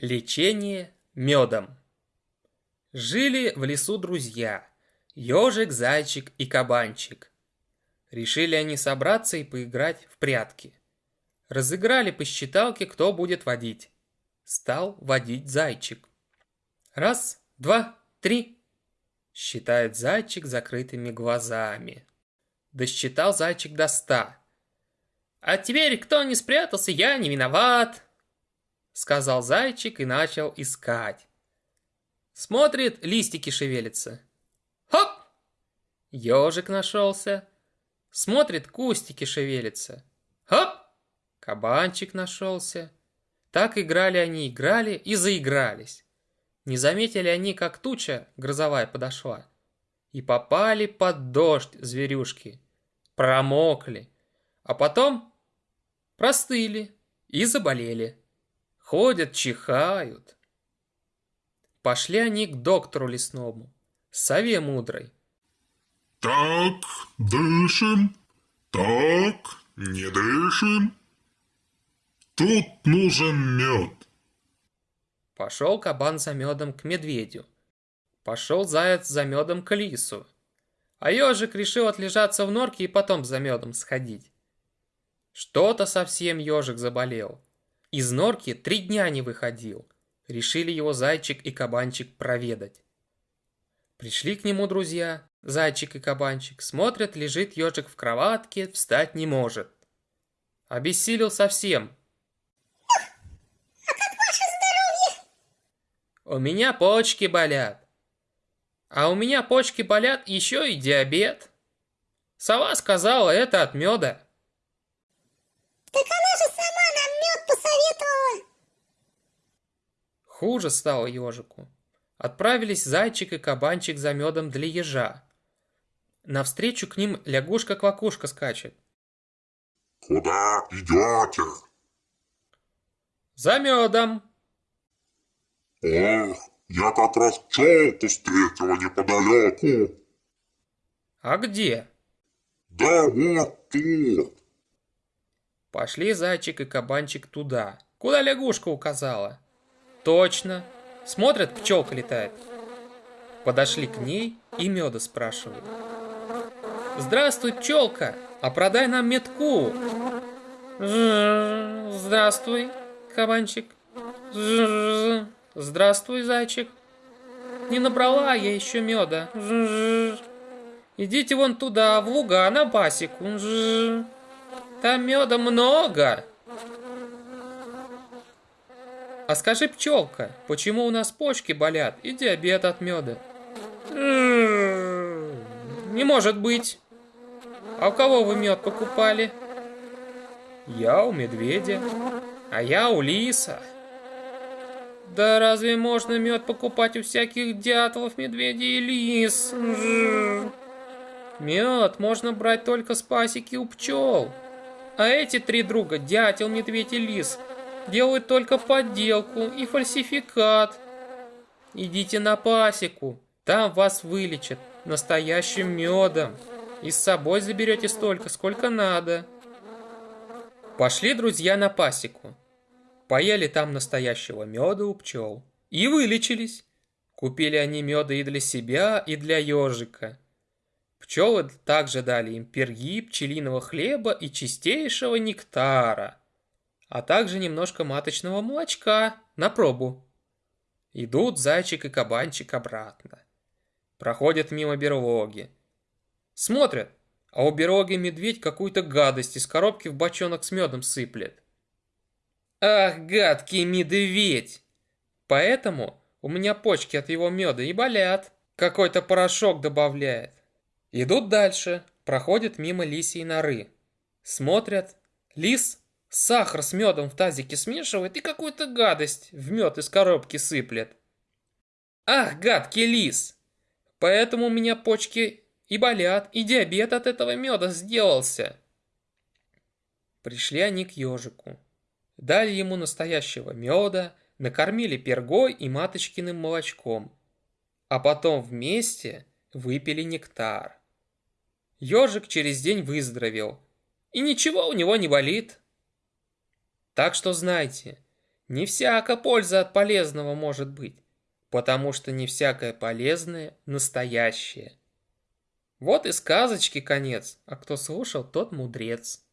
Лечение медом. Жили в лесу друзья, ежик, зайчик и кабанчик. Решили они собраться и поиграть в прятки. Разыграли по считалке, кто будет водить. Стал водить зайчик. Раз, два, три. Считает зайчик закрытыми глазами. Досчитал зайчик до ста. А теперь, кто не спрятался, я не виноват сказал зайчик и начал искать. Смотрит, листики шевелятся. Хоп! Ежик нашелся. Смотрит, кустики шевелятся. Хоп! Кабанчик нашелся. Так играли они, играли и заигрались. Не заметили они, как туча грозовая подошла. И попали под дождь зверюшки. Промокли. А потом простыли и заболели. Ходят, чихают. Пошли они к доктору лесному, сове мудрой. Так, дышим, так, не дышим. Тут нужен мед. Пошел кабан за медом к медведю. Пошел заяц за медом к лису. А ежик решил отлежаться в норке и потом за медом сходить. Что-то совсем ежик заболел. Из норки три дня не выходил. Решили его зайчик и кабанчик проведать. Пришли к нему друзья, зайчик и кабанчик, смотрят, лежит ежик в кроватке, встать не может. Обессилел совсем. А как ваше здоровье? У меня почки болят. А у меня почки болят еще и диабет. Сова сказала, это от меда. Так она же сама нам мед посоветовала. Хуже стало ежику. Отправились зайчик и кабанчик за медом для ежа. Навстречу к ним лягушка-квакушка скачет. Куда идете? За медом. Ох, я как раз пчелку встретила неподалеку. А где? Да вот тут. Пошли зайчик и кабанчик туда, куда лягушка указала. Точно. Смотрят, пчелка летает. Подошли к ней и меда спрашивают. Здравствуй, пчелка, а продай нам метку. Здравствуй, кабанчик. Здравствуй, зайчик. Не набрала я еще меда. Идите вон туда, в луга, на пасеку. Там меда много. А скажи, пчелка, почему у нас почки болят и диабет от меда? Не может быть. А у кого вы мед покупали? Я у медведя, а я у лиса. Да разве можно мед покупать у всяких дятлов, медведей и лис? Мед можно брать только с пасеки у пчел. А эти три друга, дятел, медведь и лис, делают только подделку и фальсификат. Идите на пасеку, там вас вылечат настоящим медом. И с собой заберете столько, сколько надо. Пошли друзья на пасеку. Поели там настоящего меда у пчел. И вылечились. Купили они меда и для себя, и для ежика. Пчелы также дали им перги, пчелиного хлеба и чистейшего нектара, а также немножко маточного молочка на пробу. Идут зайчик и кабанчик обратно. Проходят мимо берлоги. Смотрят, а у берлоги медведь какую-то гадость из коробки в бочонок с медом сыплет. Ах, гадкий медведь! Поэтому у меня почки от его меда и болят. Какой-то порошок добавляет. Идут дальше, проходят мимо лисьей норы. Смотрят, лис сахар с медом в тазике смешивает и какую-то гадость в мед из коробки сыплет. Ах, гадкий лис! Поэтому у меня почки и болят, и диабет от этого меда сделался. Пришли они к ежику. Дали ему настоящего меда, накормили пергой и маточкиным молочком. А потом вместе выпили нектар. Ежик через день выздоровел, и ничего у него не болит. Так что знайте, Не всяко польза от полезного может быть, потому что не всякое полезное настоящее. Вот и сказочки конец, а кто слушал, тот мудрец.